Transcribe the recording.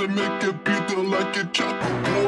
gotta make it beat the like a chopper.